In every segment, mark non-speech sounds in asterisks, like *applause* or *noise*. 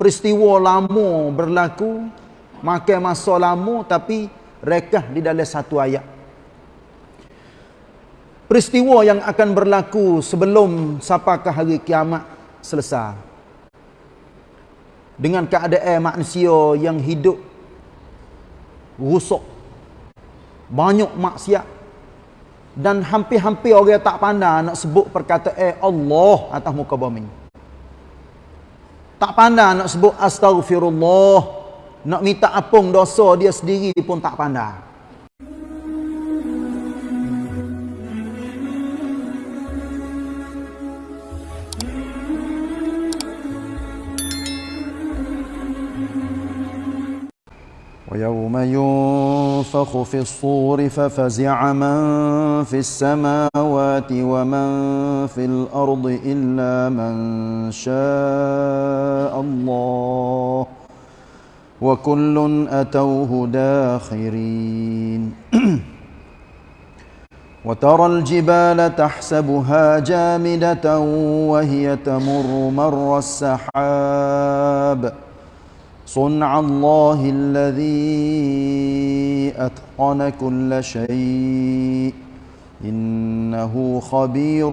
peristiwa lama berlaku makan masa lama tapi rekah di dalam satu ayat. Peristiwa yang akan berlaku sebelum sampai ke hari kiamat selesai. Dengan keadaan manusia yang hidup rusak banyak maksiat dan hampir-hampir orang tak pandai nak sebut perkataan Allah atas muka bumi tak pandai nak sebut astagfirullah. Nak minta apung dosa dia sendiri pun tak pandai. ويوم ينفخ في الصور ففزع من في السماوات ومن في الأرض إلا من شاء الله وكل أتوه داخرين. *clears throat* وترى الجبال تحسبها جامدة وهي تمر مر السحاب. صنع الله الذي أتقن كل شيء. إنه خبير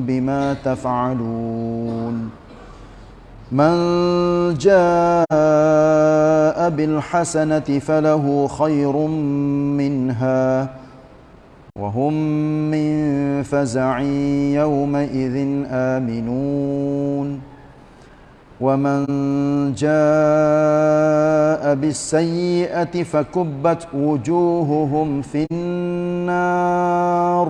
بما تفعلون. من جاء بالحسنة فله خير منها وهم من فزع يومئذ آمنون. ومن جاء بالسيئه فكبت وجوههم في النار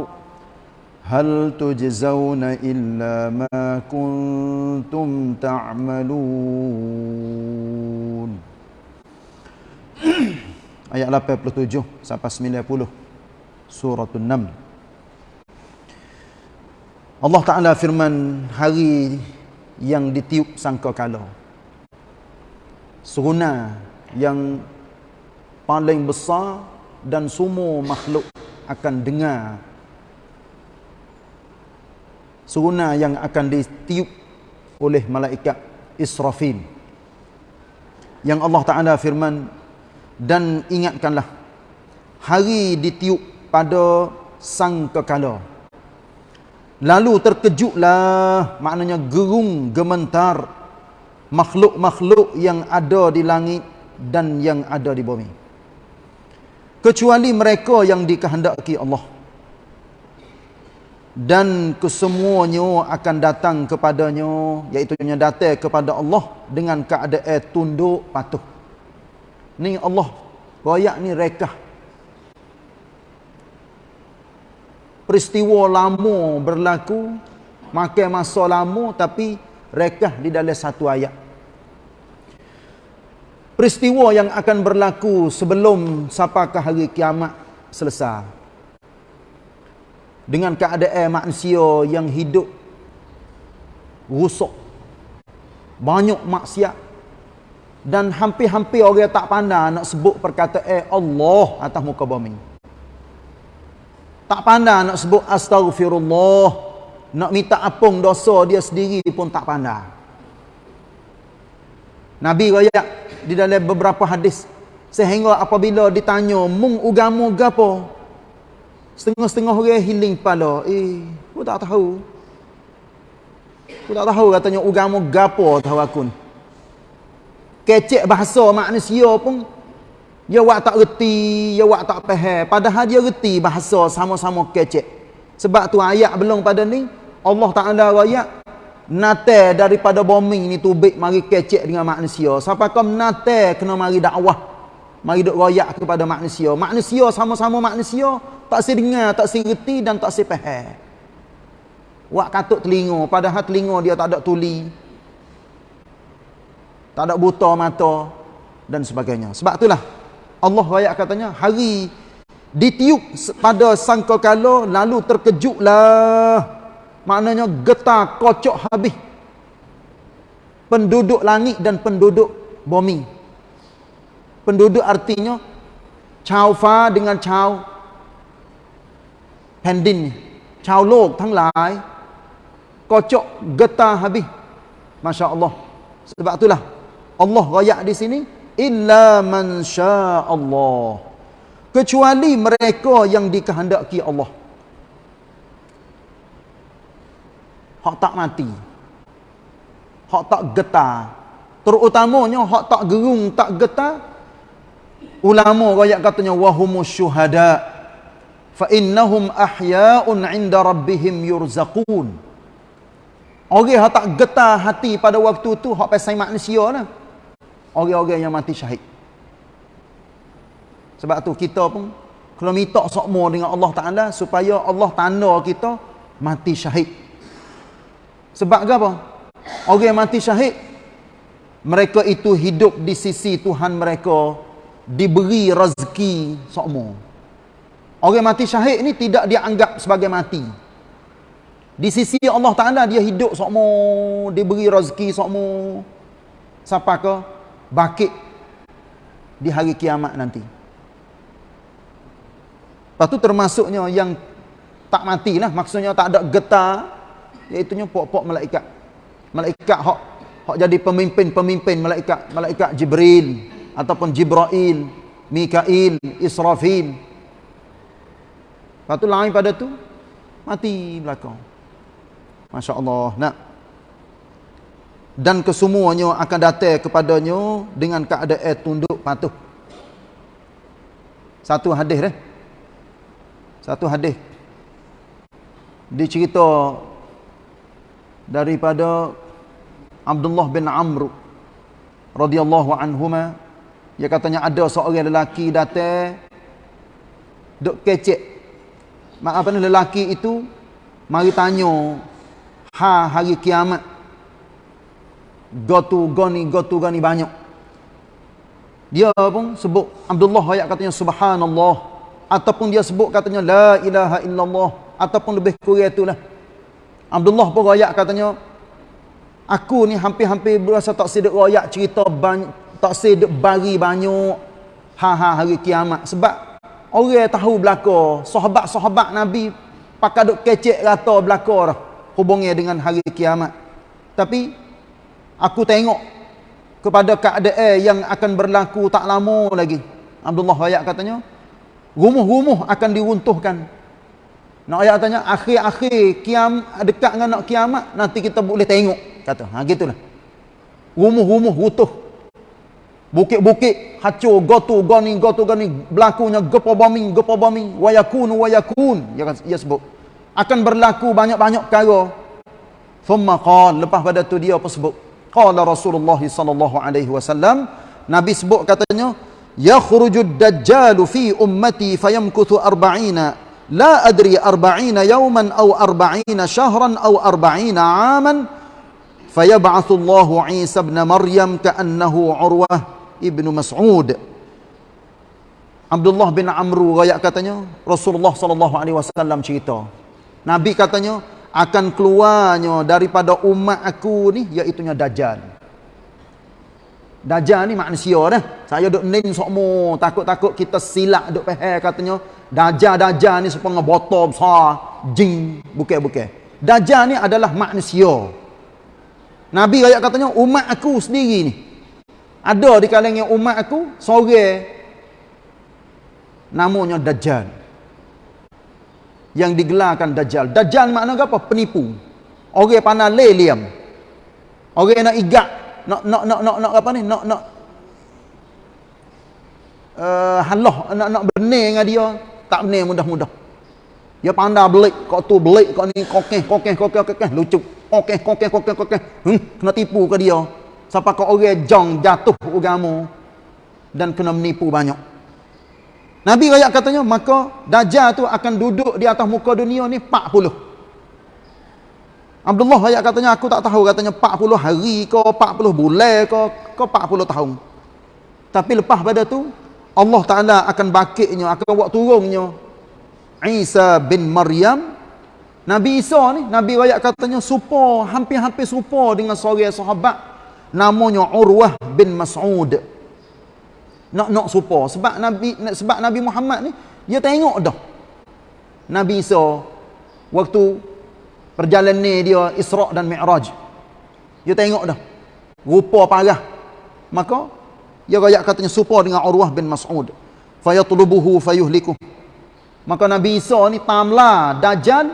هل تجزون الا ما كنتم تعملون ayat 87 sampai 90 surah an-naml Allah Taala firman hari yang ditiup sangka kala seruna yang paling besar dan semua makhluk akan dengar. Seruna yang akan ditiup oleh malaikat Israfil. Yang Allah Ta'ala firman dan ingatkanlah hari ditiup pada sang kekala Lalu terkejutlah maknanya gerung gementar makhluk-makhluk yang ada di langit dan yang ada di bumi. Kecuali mereka yang dikehendaki Allah. Dan kesemuanya akan datang kepadanya iaitu datang kepada Allah dengan keadaan tunduk patuh. Ni Allah royak ni rekah peristiwa lama berlaku makan masa lama tapi rekah di dalam satu ayat. Peristiwa yang akan berlaku sebelum sampai hari kiamat selesai. Dengan keadaan manusia yang hidup rusak banyak maksiat dan hampir-hampir orang tak pandai nak sebut perkataan Allah atas muka bumi tak pandai nak sebut astagfirullah. Nak minta apung dosa dia sendiri pun tak pandai. Nabi raya di dalam beberapa hadis. Sehingga apabila ditanya, mung ugamu gapo? Setengah-setengah orang healing kepala. Eh, aku tak tahu. Aku tak tahu katanya ugamu gapo tahu aku. Kecek bahasa manusia pun dia wak tak reti, dia wak tak faham. Padahal dia reti bahasa sama-sama kecek. Sebab tu ayat belum pada ni, Allah Ta'ala ayat, nate daripada bumi ni tubik mari kecek dengan manusia. Sampai kau nate kena mari dakwah. Mari duk royak kepada manusia. Manusia sama-sama manusia, tak si dengar, tak si reti dan tak si faham. Wak katuk telinga, padahal telinga dia tak ada tuli. Tak ada buta mata dan sebagainya. Sebab itulah Allah raya katanya hari ditiup pada sangka kala lalu terkejutlah maknanya getar kocok habis penduduk langit dan penduduk bumi penduduk artinya chào pha dengan chào แผ่นดินชาวโลกทั้งหลายก็เจาะกตาฮับิมาชาอัลลอฮ์ sebab itulah Allah rayak di sini illa man Allah kecuali mereka yang dikehendaki Allah. Hak tak mati. Hak tak getar. Terutamanya hak tak gerung tak getar. Ulama rakyat katanya wahumus syuhada fa innahum ahya'un 'inda rabbihim yurzaqun. Orang hak tak getar hati pada waktu tu hak pasal manusia lah orang-orang yang mati syahid sebab tu kita pun kalau minta sokmo dengan Allah Ta'ala supaya Allah tanda kita mati syahid sebab apa? Orang yang mati syahid mereka itu hidup di sisi Tuhan mereka diberi rezeki sokmo. Orang mati syahid ni tidak dianggap sebagai mati. Di sisi Allah Taala dia hidup sokmo, diberi rezeki sokmo. Siapa ke? Bakit di hari kiamat nanti. Lepas tu termasuknya yang tak matilah, maksudnya tak ada getar, Iaitunya pok-pok malaikat. Malaikat hak hak jadi pemimpin-pemimpin malaikat, malaikat Jibril ataupun Jibrail, Mikail, Israfil. Lepas tu lain pada tu mati belakang. Masya-Allah. Nak dan kesemuanya akan datang kepadanya dengan keadaan tunduk patuh. Satu hadis eh. Satu hadis. Dicerita daripada Abdullah bin Amr radhiyallahu anhuma dia katanya ada seorang lelaki datang duk kecek apa ni lelaki itu mari tanya ha hari kiamat gotu goni gotu goni banyak. Dia pun sebut Abdullah ayat katanya subhanallah. Ataupun dia sebut katanya la ilaha illallah. Ataupun lebih kurang itulah. Abdullah pun rakyat katanya aku ni hampir-hampir berasa tak sedek rakyat cerita banyak, tak sedek bagi banyak. Ha-ha hari kiamat. Sebab orang tahu belaka sahabat-sahabat Nabi pakai duk kecek rata belaka dah. Hubungnya dengan hari kiamat. Tapi aku tengok kepada keadaan yang akan berlaku tak lama lagi Abdullah rakyat katanya rumuh-rumuh akan diruntuhkan nak ayat tanya akhir-akhir kiam dekat dengan nak kiamat nanti kita boleh tengok kata. Ha gitulah. Rumuh-rumuh rutuh. Bukit-bukit hancur gotu goni gotu goni berlakunya gepa bombing gepa bombing wayakun wayakun ya ya sebut akan berlaku banyak-banyak perkara thumma qala lepas pada tu dia apa sebut qala Rasulullah sallallahu alaihi wasallam Nabi sebut katanya yakhrujud dajjal fi ummati fayamkuthu 40 la adri 40 yawman aw 40 shahran aw 40 aaman. Fayab'ath Allah Isa ibn Maryam ka'annahu Urwah ibn Mas'ud. Abdullah bin Amru rakyat katanya Rasulullah sallallahu alaihi wasallam cerita. Nabi katanya akan keluarnya daripada umat aku ni iaitu dajjal Dajjal ni manusia dah saya duk nin sokmo takut-takut kita silap duk faham katanya Dajjal-dajjal ni sepengah botol besar, jin, bukan-bukan. Dajjal ni adalah manusia. Nabi ayat katanya umat aku sendiri ni. Ada di kalangan umat aku sore namanya Dajjal. Yang digelarkan Dajjal. Dajjal makna apa? Penipu. Orang pandai leliam. Orang nak igak, nak nak nak nak nak apa ni? Nak nak uh, halah nak nak benar dengan dia tak benar mudah-mudah. Dia pandai belik, kau tu belik, kau ni kokeh, kokeh, kokeh, kokeh, lucu. Kokeh, kokeh, kokeh, kokeh. Hmm, kena tipu ke dia. Siapa kau orang jong jatuh agama dan kena menipu banyak. Nabi rakyat katanya, maka Dajjal tu akan duduk di atas muka dunia ni 40. Abdullah rakyat katanya, aku tak tahu katanya 40 hari ke, 40 bulan ke, ke 40 tahun. Tapi lepas pada tu, Allah Ta'ala akan bakitnya, akan buat turunnya Isa bin Maryam Nabi Isa ni, Nabi rakyat katanya supo, hampir-hampir supo dengan seorang sahabat namanya Urwah bin Mas'ud nak nak supo sebab Nabi sebab Nabi Muhammad ni dia tengok dah. Nabi Isa waktu perjalanan dia Isra' dan Mi'raj. Dia tengok dah. Rupa parah. Maka dia rakyat katanya supa dengan Urwah bin Mas'ud. Fayatlubuhu fayuhliku maka Nabi Isa ni tamlah dajjal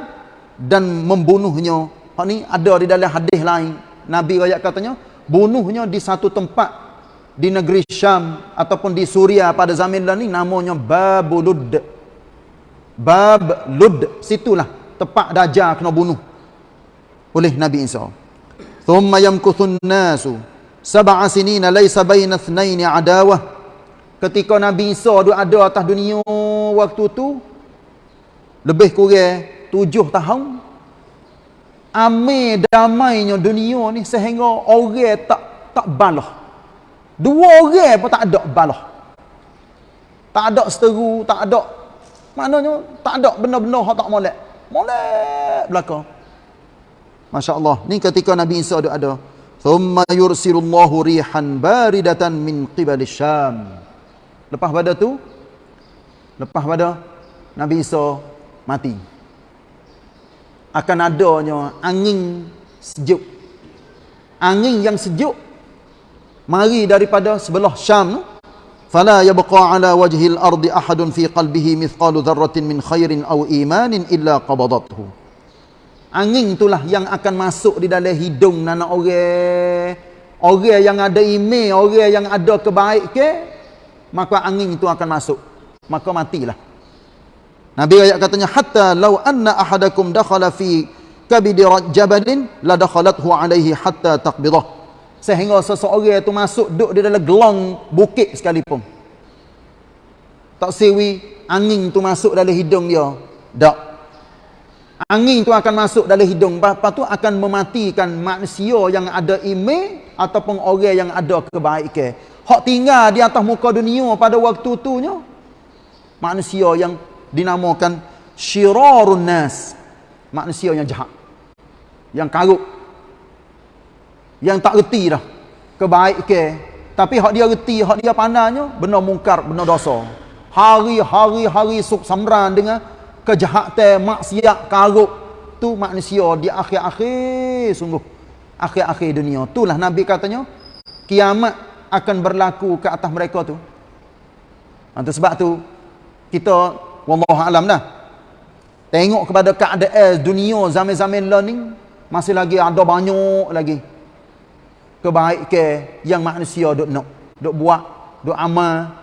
dan membunuhnya. Hak ni ada di dalam hadis lain. Nabi rakyat katanya bunuhnya di satu tempat di negeri Syam ataupun di Suria pada zaman ni namanya Babulud. Bab Lud situlah tempat dajjal kena bunuh oleh Nabi Isa. Thumma yamkuthun nasu sab'a sinina laysa baina ithnaini adawah ketika Nabi Isa duk ada atas dunia waktu tu lebih kurang tujuh tahun ame damainya dunia ni sehingga orang tak tak balah dua orang pun tak ada balah tak ada seteru tak ada maknanya tak ada benda-benda hak tak molek molek belakang Masya Allah. Ni ketika Nabi Isa ada ada. Thumma yursilullahu rihan baridatan min qibali syam. Lepas pada tu, lepas pada Nabi Isa mati. Akan adanya angin sejuk. Angin yang sejuk mari daripada sebelah Syam fala yabqa ala wajhil ardi ahadun fi qalbihi mithqalu dharratin min khairin aw imanin illa qabadathu Angin itulah yang akan masuk di dalam hidung anak orang. Orang yang ada email, orang yang ada kebaik ke, maka angin itu akan masuk. Maka matilah. Nabi ayat katanya hatta law anna ahadakum dakhala fi kabidi jabalin la dakhalathu alaihi hatta taqbidah. Sehingga seseorang itu masuk duduk di dalam gelong bukit sekalipun. Tak sewi angin itu masuk dalam hidung dia. Tak. Angin tu akan masuk dalam hidung. Lepas tu akan mematikan manusia yang ada iman ataupun orang yang ada kebaikan. Hak tinggal di atas muka dunia pada waktu tu nya manusia yang dinamakan syirarun nas. Manusia yang jahat. Yang karuk yang tak reti dah. Kebaikan tapi hak dia reti hak dia pandainya benar mungkar benar dosa. Hari-hari hari suk samran dengan kejahatan maksiat karuk tu manusia di akhir-akhir sungguh. Akhir-akhir dunia. Itulah nabi katanya kiamat akan berlaku ke atas mereka tu. Nanti sebab tu kita wallahu alam dah. Tengok kepada keadaan dunia zaman-zaman learning masih lagi ada banyak lagi kebaikan yang manusia duk nak duk buat duk amal.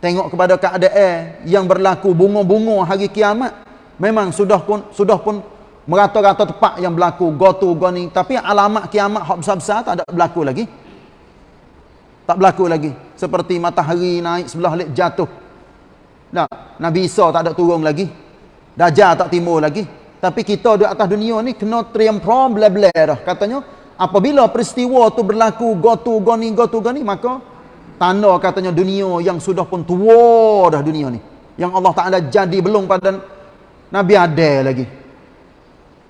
Tengok kepada keadaan yang berlaku bunga-bunga hari kiamat memang sudah pun sudah pun merata-rata tepat yang berlaku. Gotu goni tapi alamat kiamat hak besar-besar tak ada berlaku lagi. Tak berlaku lagi. Seperti matahari naik sebelah lek jatuh. Nah nabi Isa tak ada turun lagi. Dajjal tak timur lagi. Tapi kita di atas dunia ni kena trium problem dah. Katanya apabila peristiwa tu berlaku gotu goni gotu goni maka tanda katanya dunia yang sudah pun tua dah dunia ni. Yang Allah Ta'ala jadi belum pada Nabi ada lagi.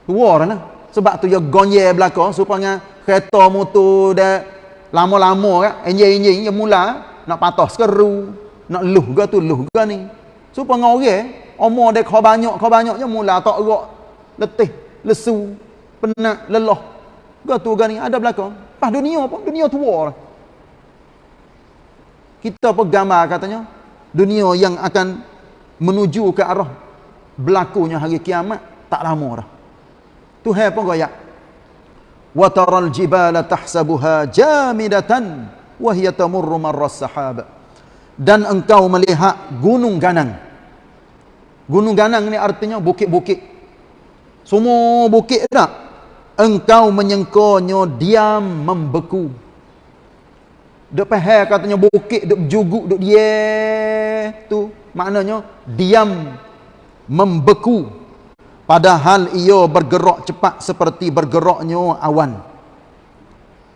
Tua dah sebab tu dia gonye belakang supaya kereta motor dah lama-lama kan enjin-enjin dia mula nak patah sekeru nak luh ke tu luh ke ni. Supaya orang umur dia kau banyak kau banyaknya mula tak gerak letih lesu penat lelah ke tu ke ni ada belakang. Pas dunia pun dunia tua lah. Kita pun gambar katanya dunia yang akan menuju ke arah berlakunya hari kiamat tak lama dah. Tuhan pun goyak wa taral jibala tahsabuha jamidatan wa hiya tamurru marras sahab. Dan engkau melihat gunung ganang. Gunung ganang ni artinya bukit-bukit. Semua bukit tak engkau menyengkonya diam membeku. Duk pahal katanya bukit duk juguk duk dia tu. Maknanya diam membeku. Padahal ia bergerak cepat seperti bergeraknya awan.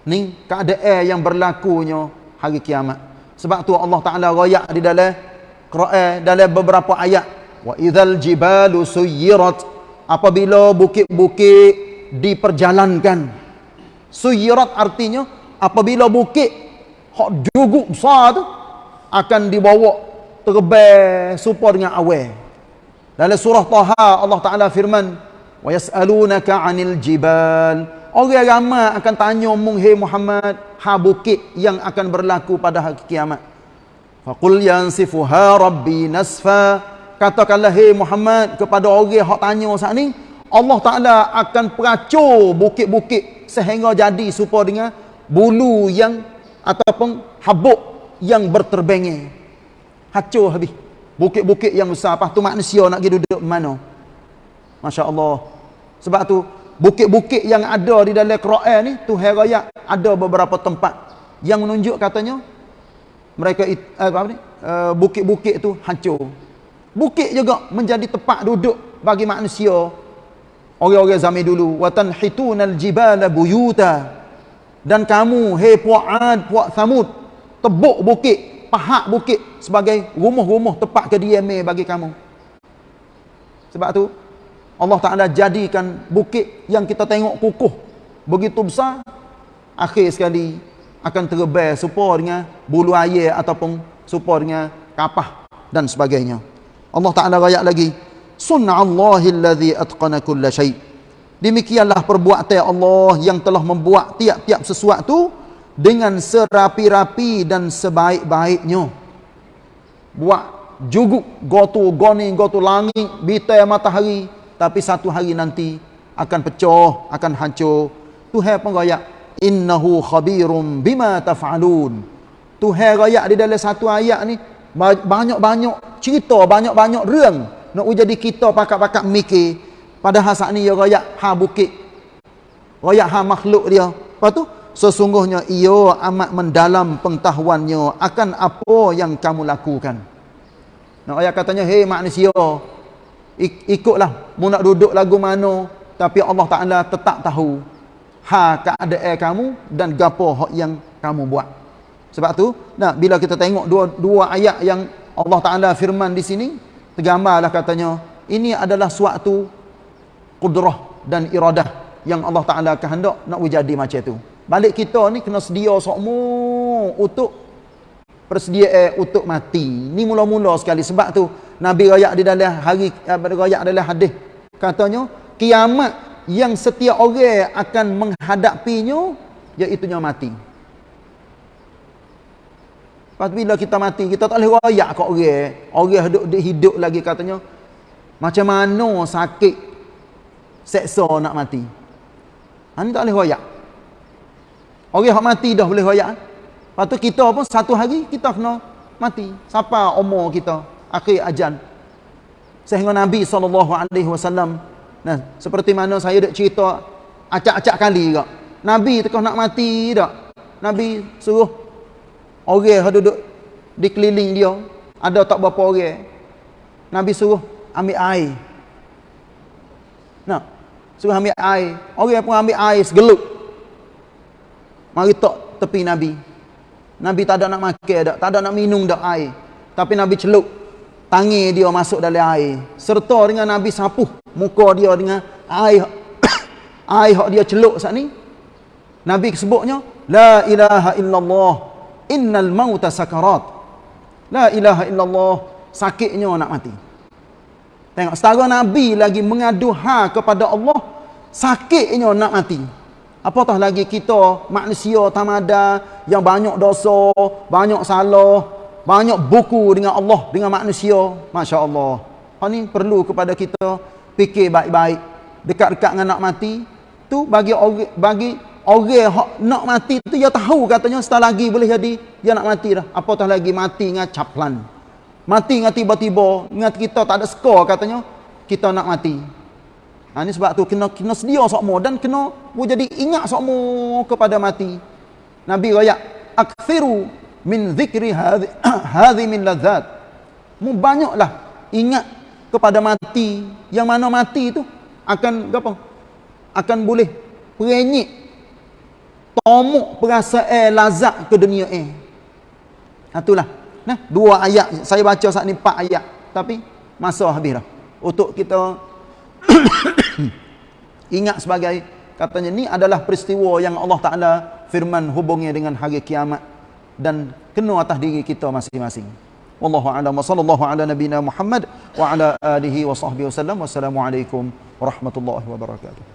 Ni keadaan yang berlakunya hari kiamat. Sebab tu Allah Taala royak di dalam Quran dalam beberapa ayat. Wa idzal jibalu suyirat. Apabila bukit-bukit diperjalankan. Suyirat artinya apabila bukit hak juguk besar tu akan dibawa terbang supaya dengan awal dalam surah Taha Allah Taala firman wa yasalunaka 'anil jibal. Orang ramai akan tanya mung hey Muhammad ha bukit yang akan berlaku pada hari kiamat? Faqul yansifuha rabbi nasfa. Katakanlah hey Muhammad kepada orang hak tanya saat ni Allah Taala akan peracur bukit-bukit sehingga jadi supaya dengan bulu yang ataupun habuk yang berterbangan hacur habis. Bukit-bukit yang besar. Apa tu manusia nak pergi duduk mana? masya-Allah. Sebab tu bukit-bukit yang ada di dalam Quran ni Tuhan raya ada beberapa tempat yang menunjuk katanya mereka eh, apa ni? Eh, bukit-bukit tu hancur. Bukit juga menjadi tempat duduk bagi manusia orang-orang zaman dulu watan hitunal jibala buyuta. Dan kamu hei puak ad puak samud tebuk bukit pahak bukit sebagai rumah-rumah tempat kediaman bagi kamu. Sebab tu Allah Ta'ala jadikan bukit yang kita tengok kukuh. Begitu besar akhir sekali akan terbang supaya dengan bulu air ataupun supaya dengan kapah dan sebagainya. Allah Ta'ala rakyat lagi sunna'allahi alladhi atqana kulla syait demikianlah perbuatan Allah yang telah membuat tiap-tiap sesuatu dengan serapi-rapi dan sebaik-baiknya buat juguk gotu goni gotu langit bitai matahari tapi satu hari nanti akan pecah, akan hancur. Tuhan pun rayak, innahu khabirum bima taf'alun. Tuhan rayak di dalam satu ayat ni banyak-banyak cerita, banyak-banyak រឿង nak jadi kita pakak-pakak mikir padahal saat ni ya rayak ha bukit. Rayak ha makhluk dia. Lepas tu sesungguhnya ia amat mendalam pengetahuannya akan apa yang kamu lakukan. Nak ayat katanya, hei manusia, ikutlah mu nak duduk lagu mana tapi Allah Taala tetap tahu ha keadaan kamu dan gapo hak yang kamu buat sebab tu nah bila kita tengok dua dua ayat yang Allah Taala firman di sini tergambarlah katanya ini adalah suatu kudrah dan iradah yang Allah Taala kehendak nak jadi macam tu. Balik kita ni kena sedia sokmu untuk persediaan untuk mati. Ni mula-mula sekali sebab tu Nabi rakyat di dalam hari rakyat dalam hadis. Katanya kiamat yang setiap orang akan menghadapinya iaitu nya mati. Lepas bila kita mati kita tak boleh rakyat kat orang. Orang hidup hidup lagi katanya macam mana sakit seksa nak mati. Ha ni tak boleh rakyat. Orang hak mati dah boleh rakyat. Lepas tu kita pun satu hari kita kena mati. Siapa umur kita? akhir ajal sehingga Nabi SAW nah, seperti mana saya dah cerita acak-acak kali juga Nabi tengah nak mati tak Nabi suruh orang yang duduk di keliling dia ada tak berapa orang Nabi suruh ambil air. Nah, suruh ambil air. Orang pun ambil air segelup. Mari tak tepi Nabi. Nabi tak ada nak makan tak, tak ada nak minum dak air. Tapi Nabi celup tangi dia masuk dalam air. Serta dengan Nabi sapuh muka dia dengan air *coughs* air hak dia celup saat ni. Nabi sebutnya la ilaha illallah innal mauta sakarat. La ilaha illallah. Sakitnya nak mati. Tengok setara Nabi lagi mengadu ha kepada Allah sakitnya nak mati. Apatah lagi kita manusia tamada yang banyak dosa banyak salah banyak buku dengan Allah dengan manusia. Masya Allah hal ni perlu kepada kita fikir baik-baik dekat-dekat dengan nak mati. Tu bagi bagi orang hak nak mati tu dia tahu katanya setelah lagi boleh jadi dia nak mati dah. Apatah lagi mati dengan caplan. Mati dengan tiba-tiba dengan kita tak ada skor katanya kita nak mati. Ha, ni sebab tu kena kena sedia sokmo dan kena jadi ingat sokmo kepada mati. Nabi raya akthiru min zikri hadhi *clears throat* hadhi min ladzat. Mu banyaklah ingat kepada mati. Yang mana mati itu akan apa? Akan boleh perenyit tomuk perasaan lazat ke dunia eh itulah nah dua ayat saya baca saat ni empat ayat tapi masa habis dah untuk kita *coughs* ingat sebagai katanya ni adalah peristiwa yang Allah Taala firman hubungnya dengan hari kiamat dan kena atas diri kita masing-masing. Wallahu a'lam sallallahu ala nabiyyina Muhammad wa ala alihi wa sahbihi wasallam. Wassalamualaikum warahmatullahi wabarakatuh.